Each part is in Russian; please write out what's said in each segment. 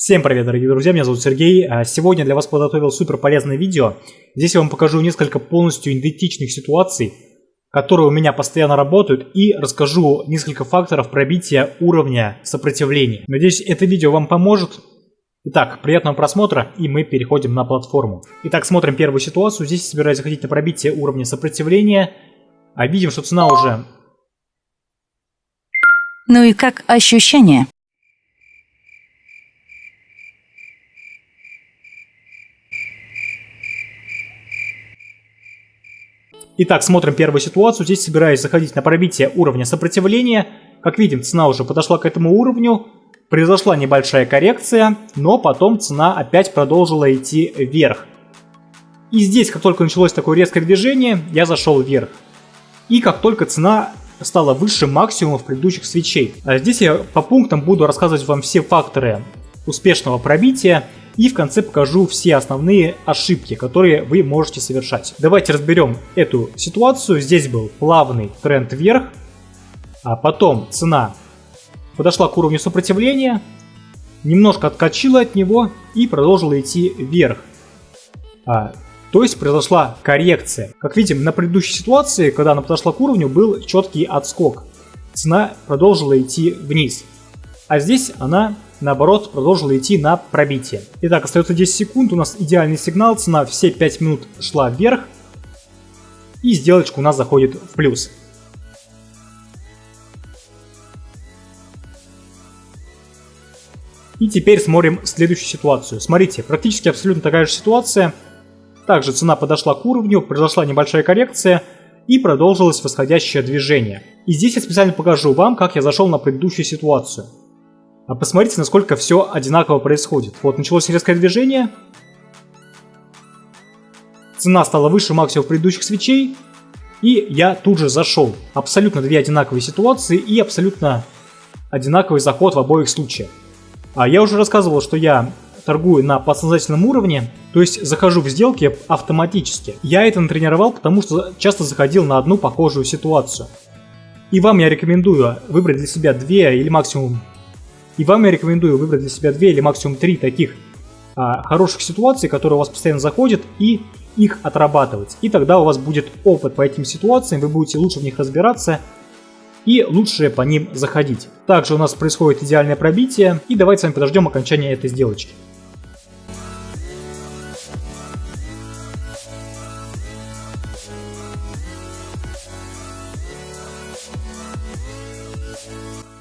Всем привет, дорогие друзья, меня зовут Сергей. А сегодня для вас подготовил супер полезное видео. Здесь я вам покажу несколько полностью идентичных ситуаций, которые у меня постоянно работают, и расскажу несколько факторов пробития уровня сопротивления. Надеюсь, это видео вам поможет. Итак, приятного просмотра, и мы переходим на платформу. Итак, смотрим первую ситуацию. Здесь я собираюсь заходить на пробитие уровня сопротивления. А видим, что цена уже... Ну и как ощущение? Итак, смотрим первую ситуацию. Здесь собираюсь заходить на пробитие уровня сопротивления. Как видим, цена уже подошла к этому уровню. Произошла небольшая коррекция, но потом цена опять продолжила идти вверх. И здесь, как только началось такое резкое движение, я зашел вверх. И как только цена стала выше максимумов предыдущих свечей. А здесь я по пунктам буду рассказывать вам все факторы успешного пробития и в конце покажу все основные ошибки, которые вы можете совершать. Давайте разберем эту ситуацию. Здесь был плавный тренд вверх, а потом цена подошла к уровню сопротивления, немножко откачила от него и продолжила идти вверх. А, то есть произошла коррекция. Как видим, на предыдущей ситуации, когда она подошла к уровню, был четкий отскок. Цена продолжила идти вниз. А здесь она наоборот, продолжила идти на пробитие. Итак, остается 10 секунд, у нас идеальный сигнал, цена все 5 минут шла вверх, и сделочка у нас заходит в плюс. И теперь смотрим следующую ситуацию. Смотрите, практически абсолютно такая же ситуация. Также цена подошла к уровню, произошла небольшая коррекция и продолжилось восходящее движение. И здесь я специально покажу вам, как я зашел на предыдущую ситуацию. А посмотрите, насколько все одинаково происходит. Вот началось резкое движение. Цена стала выше максимума предыдущих свечей. И я тут же зашел. Абсолютно две одинаковые ситуации и абсолютно одинаковый заход в обоих случаях. А я уже рассказывал, что я торгую на подсознательном уровне, то есть захожу в сделки автоматически. Я это натренировал, потому что часто заходил на одну похожую ситуацию. И вам я рекомендую выбрать для себя две или максимум и вам я рекомендую выбрать для себя две или максимум три таких а, хороших ситуаций, которые у вас постоянно заходят, и их отрабатывать. И тогда у вас будет опыт по этим ситуациям, вы будете лучше в них разбираться и лучше по ним заходить. Также у нас происходит идеальное пробитие, и давайте с вами подождем окончания этой сделочки.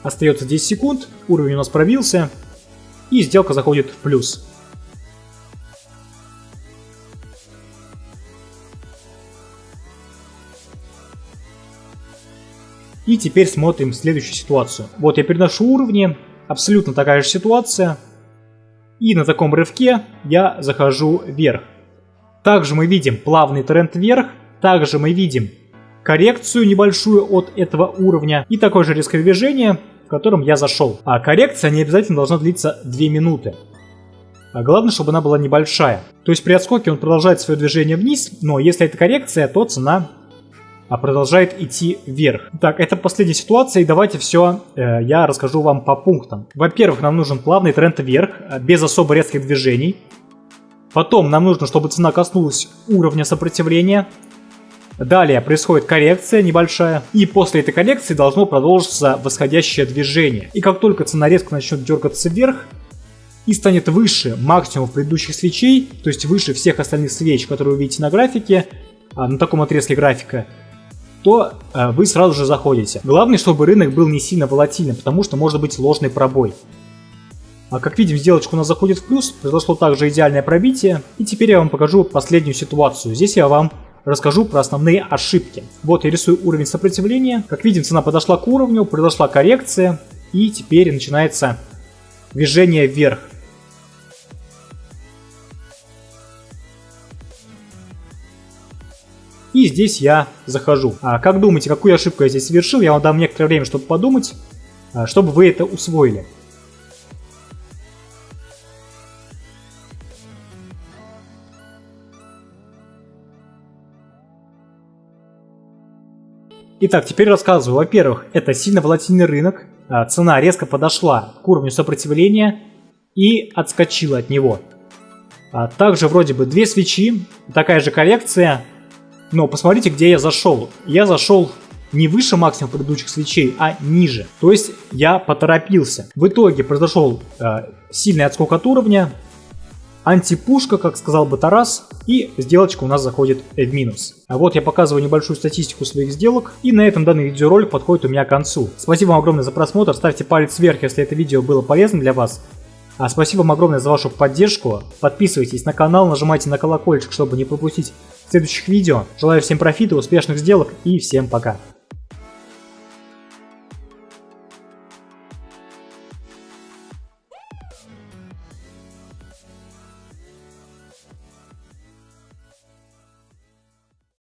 Остается 10 секунд, уровень у нас пробился, и сделка заходит в плюс. И теперь смотрим следующую ситуацию. Вот я переношу уровни, абсолютно такая же ситуация. И на таком рывке я захожу вверх. Также мы видим плавный тренд вверх. Также мы видим коррекцию небольшую от этого уровня. И такое же резкое движение в котором я зашел. А коррекция не обязательно должна длиться 2 минуты. А главное, чтобы она была небольшая. То есть при отскоке он продолжает свое движение вниз, но если это коррекция, то цена а продолжает идти вверх. Так, это последняя ситуация, и давайте все э, я расскажу вам по пунктам. Во-первых, нам нужен плавный тренд вверх, э, без особо резких движений. Потом нам нужно, чтобы цена коснулась уровня сопротивления. Далее происходит коррекция небольшая, и после этой коррекции должно продолжиться восходящее движение. И как только цена резко начнет дергаться вверх, и станет выше максимума предыдущих свечей, то есть выше всех остальных свеч, которые вы видите на графике, а, на таком отрезке графика, то а, вы сразу же заходите. Главное, чтобы рынок был не сильно волатильным, потому что может быть ложный пробой. А как видим, сделочка у нас заходит в плюс, произошло также идеальное пробитие. И теперь я вам покажу последнюю ситуацию. Здесь я вам расскажу про основные ошибки. Вот я рисую уровень сопротивления. Как видим, цена подошла к уровню, произошла коррекция, и теперь начинается движение вверх. И здесь я захожу. А как думаете, какую ошибку я здесь совершил? Я вам дам некоторое время, чтобы подумать, а, чтобы вы это усвоили. Итак, теперь рассказываю. Во-первых, это сильно волатильный рынок, а, цена резко подошла к уровню сопротивления, и отскочил от него. А также вроде бы две свечи, такая же коррекция, но посмотрите, где я зашел. Я зашел не выше максимума предыдущих свечей, а ниже. То есть я поторопился. В итоге произошел э, сильный отскок от уровня, антипушка, как сказал бы Тарас, и сделочка у нас заходит в минус. А вот я показываю небольшую статистику своих сделок, и на этом данный видеоролик подходит у меня к концу. Спасибо вам огромное за просмотр, ставьте палец вверх, если это видео было полезно для вас. А спасибо вам огромное за вашу поддержку, подписывайтесь на канал, нажимайте на колокольчик, чтобы не пропустить следующих видео. Желаю всем профита, успешных сделок и всем пока.